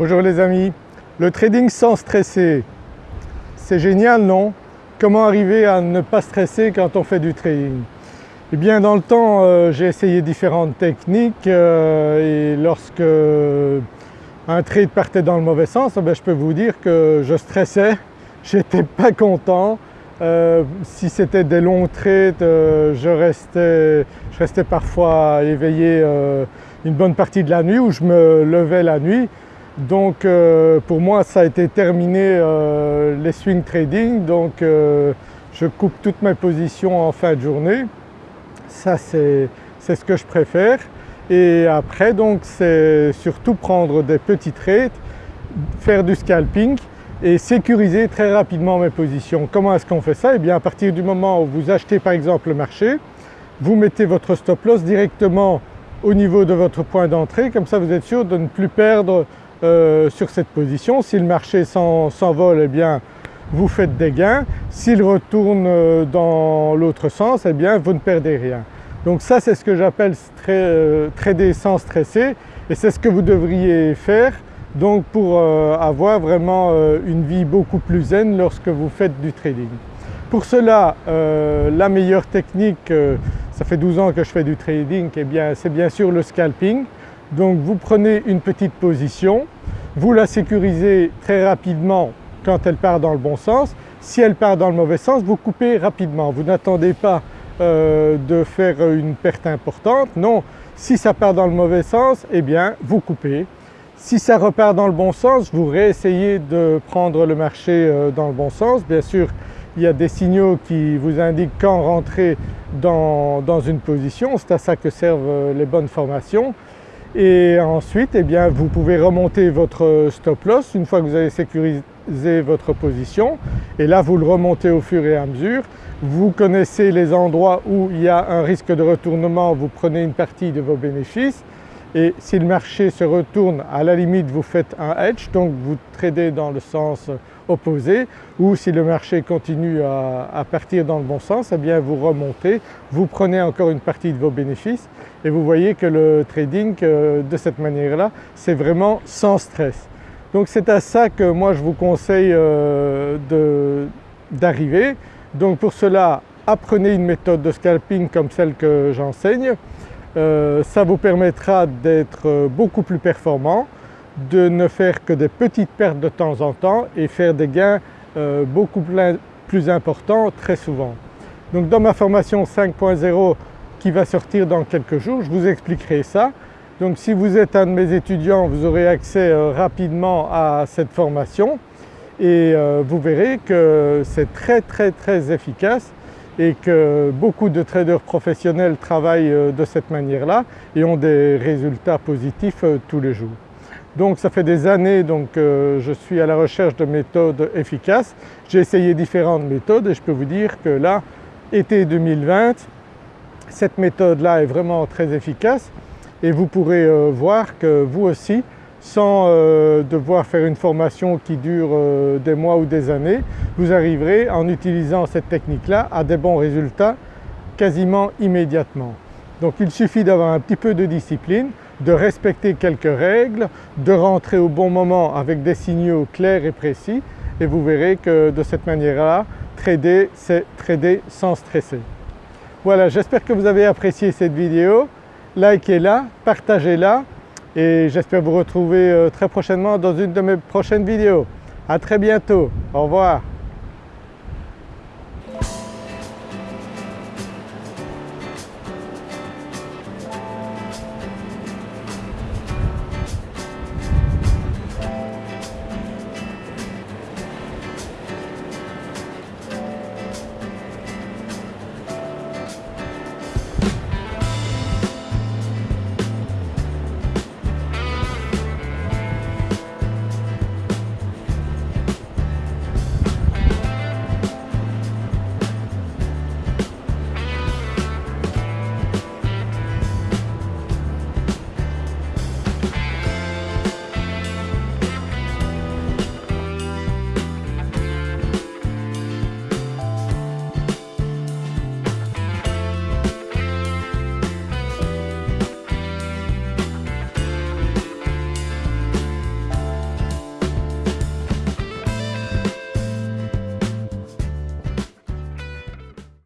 Bonjour les amis, le trading sans stresser, c'est génial non? Comment arriver à ne pas stresser quand on fait du trading? Eh bien dans le temps euh, j'ai essayé différentes techniques euh, et lorsque un trade partait dans le mauvais sens, eh je peux vous dire que je stressais, j'étais pas content. Euh, si c'était des longs trades, je, restais, je, restais, parfois éveillé une bonne partie de la nuit ou je me levais la nuit. Donc euh, pour moi ça a été terminé euh, les swing trading donc euh, je coupe toutes mes positions en fin de journée. Ça c'est ce que je préfère et après donc c'est surtout prendre des petits trades, faire du scalping et sécuriser très rapidement mes positions. Comment est-ce qu'on fait ça? Eh bien à partir du moment où vous achetez par exemple le marché, vous mettez votre stop loss directement au niveau de votre point d'entrée, comme ça vous êtes sûr de ne plus perdre euh, sur cette position. Si le marché s'envole, eh bien vous faites des gains. S'il retourne euh, dans l'autre sens, eh bien vous ne perdez rien. Donc ça c'est ce que j'appelle euh, trader sans stresser et c'est ce que vous devriez faire donc pour avoir vraiment une vie beaucoup plus zen lorsque vous faites du trading. Pour cela, la meilleure technique ça fait 12 ans que je fais du trading, eh bien c'est bien sûr le scalping. Donc vous prenez une petite position, vous la sécurisez très rapidement quand elle part dans le bon sens. Si elle part dans le mauvais sens, vous coupez rapidement. Vous n'attendez pas euh, de faire une perte importante, non. Si ça part dans le mauvais sens, eh bien vous coupez. Si ça repart dans le bon sens, vous réessayez de prendre le marché euh, dans le bon sens. Bien sûr, il y a des signaux qui vous indiquent quand rentrer dans, une position, c'est à ça que servent euh, les bonnes formations. Et ensuite eh bien, vous pouvez remonter votre stop loss une fois que vous avez sécurisé votre position et là vous le remontez au fur et à mesure. Vous connaissez les endroits où il y a un risque de retournement, vous prenez une partie de vos bénéfices et si le marché se retourne à la limite vous faites un hedge donc vous tradez dans le sens opposé ou si le marché continue à, partir dans le bon sens, eh bien vous remontez, vous prenez encore une partie de vos bénéfices et vous voyez que le trading euh, de cette manière-là c'est vraiment sans stress. Donc c'est à ça que moi je vous conseille euh, d'arriver. Donc pour cela apprenez une méthode de scalping comme celle que j'enseigne euh, ça vous permettra d'être euh, beaucoup plus performant, de ne faire que des petites pertes de temps en temps et faire des gains euh, beaucoup plus importants très souvent. Donc dans ma formation 5.0 qui va sortir dans quelques jours, je vous expliquerai ça. Donc si vous êtes un de mes étudiants, vous aurez accès rapidement à cette formation et vous verrez que c'est très très très efficace et que beaucoup de traders professionnels travaillent euh, de cette manière-là et ont des résultats positifs euh, tous les jours. Donc ça fait des années donc euh, je suis à la recherche de méthodes efficaces. J'ai essayé différentes méthodes et je peux vous dire que là, été 2020, cette méthode-là est vraiment très efficace et vous pourrez voir que vous aussi sans euh, devoir faire une formation qui dure euh, des mois ou des années, vous arriverez en utilisant cette technique-là à des bons résultats quasiment immédiatement. Donc il suffit d'avoir un petit peu de discipline, de respecter quelques règles, de rentrer au bon moment avec des signaux clairs et précis et vous verrez que de cette manière-là, trader c'est trader sans stresser. Voilà, j'espère que vous avez apprécié cette vidéo, likez-la, partagez-la et j'espère vous retrouver euh, très prochainement dans une de mes prochaines vidéos. À très bientôt, au revoir.